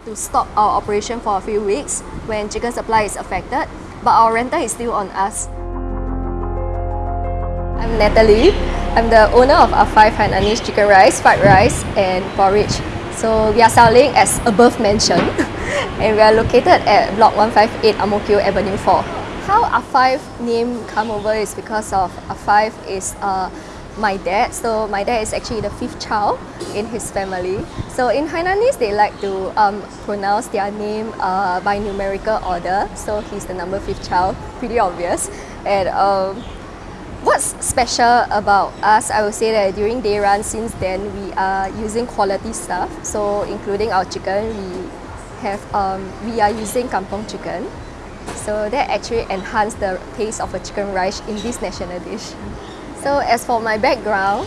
have to stop our operation for a few weeks when chicken supply is affected, but our rental is still on us. I'm Natalie. I'm the owner of A5 Hainanese Chicken Rice, Fried Rice and Porridge. So we are selling as above mentioned and we are located at Block 158 Ang Mo Kio Avenue 4. How A5 name come over is because of A5 is uh, my dad. So my dad is actually the fifth child in his family. So in Hainanese, they like to um, pronounce their name uh, by numerical order. So he's the number fifth child, pretty obvious. And um, What's special about us, I would say that during day run, since then, we are using quality stuff. So including our chicken, we have um, we are using kampong chicken. So that actually enhanced the taste of a chicken rice in this national dish. So as for my background,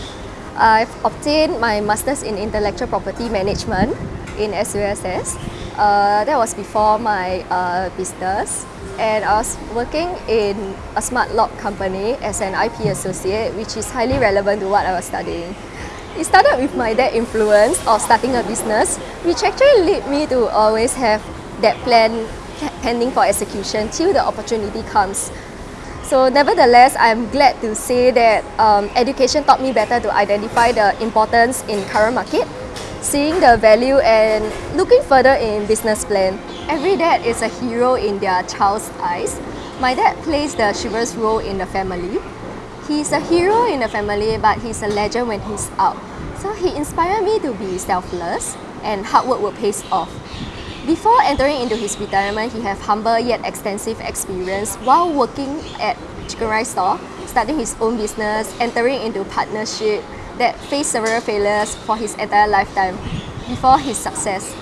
I've obtained my Master's in Intellectual Property Management in SUSS. Uh, that was before my uh, business and I was working in a smart lock company as an IP associate which is highly relevant to what I was studying. It started with my dad influence of starting a business which actually led me to always have that plan pending for execution till the opportunity comes. So nevertheless, I'm glad to say that um, education taught me better to identify the importance in current market, seeing the value and looking further in business plan. Every dad is a hero in their child's eyes. My dad plays the chivalrous role in the family. He's a hero in the family, but he's a legend when he's out. So he inspired me to be selfless and hard work will pay off. Before entering into his retirement, he have humble yet extensive experience while working at chicken rice store, starting his own business, entering into partnership that faced several failures for his entire lifetime before his success.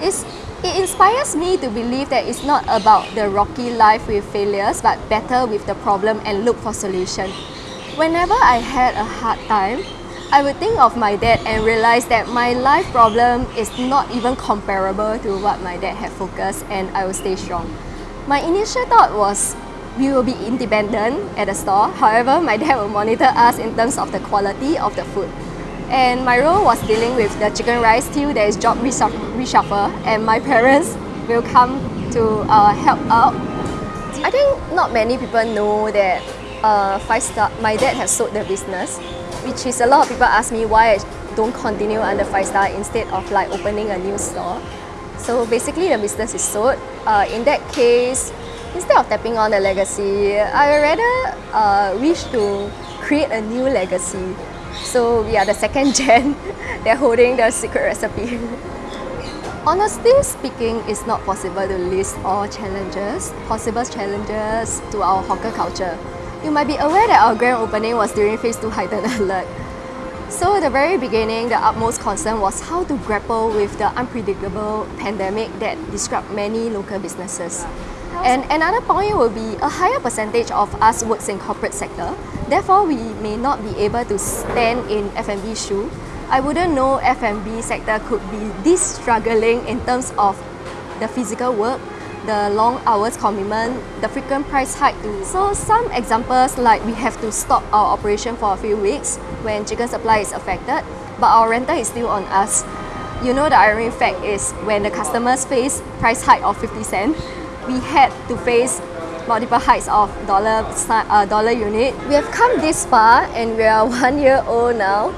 It's it inspires me to believe that it's not about the rocky life with failures, but better with the problem and look for solution. Whenever I had a hard time, I would think of my dad and realize that my life problem is not even comparable to what my dad had focused and I will stay strong. My initial thought was we will be independent at the store. However, my dad will monitor us in terms of the quality of the food. And my role was dealing with the chicken rice till there is job reshuffle and my parents will come to uh, help out. I think not many people know that uh, Five Star, my dad has sold the business, which is a lot of people ask me why I don't continue under Five Star instead of like opening a new store. So basically the business is sold. Uh, in that case, instead of tapping on the legacy, I rather uh, wish to create a new legacy so we are the second gen. They're holding the secret recipe. Honestly speaking, it's not possible to list all challenges, possible challenges to our hawker culture. You might be aware that our grand opening was during phase 2 heightened alert. So at the very beginning, the utmost concern was how to grapple with the unpredictable pandemic that disrupted many local businesses. And another point will be a higher percentage of us works in corporate sector. Therefore, we may not be able to stand in F&B shoe. I wouldn't know F&B sector could be this struggling in terms of the physical work, the long hours commitment, the frequent price hike too. So some examples like we have to stop our operation for a few weeks when chicken supply is affected, but our rental is still on us. You know the ironic fact is when the customers face price hike of 50 cents, we had to face multiple hikes of dollar uh, dollar unit. We have come this far and we are one year old now.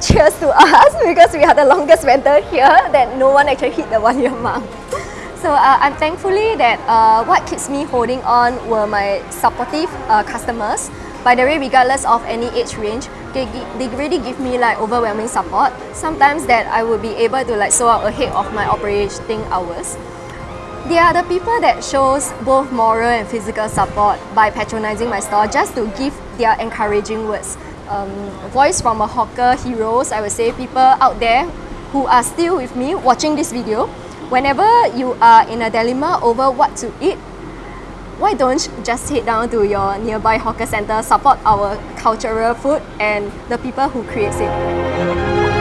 Cheers to us because we are the longest vendor here that no one actually hit the one year mark. So uh, I'm thankfully that uh, what keeps me holding on were my supportive uh, customers. By the way, regardless of any age range, they, they really give me like overwhelming support. Sometimes that I would be able to like sold out ahead of my operating hours. They are the people that shows both moral and physical support by patronizing my store just to give their encouraging words. Um, voice from a hawker heroes, I would say people out there who are still with me watching this video. Whenever you are in a dilemma over what to eat, why don't you just head down to your nearby hawker center, support our cultural food and the people who creates it.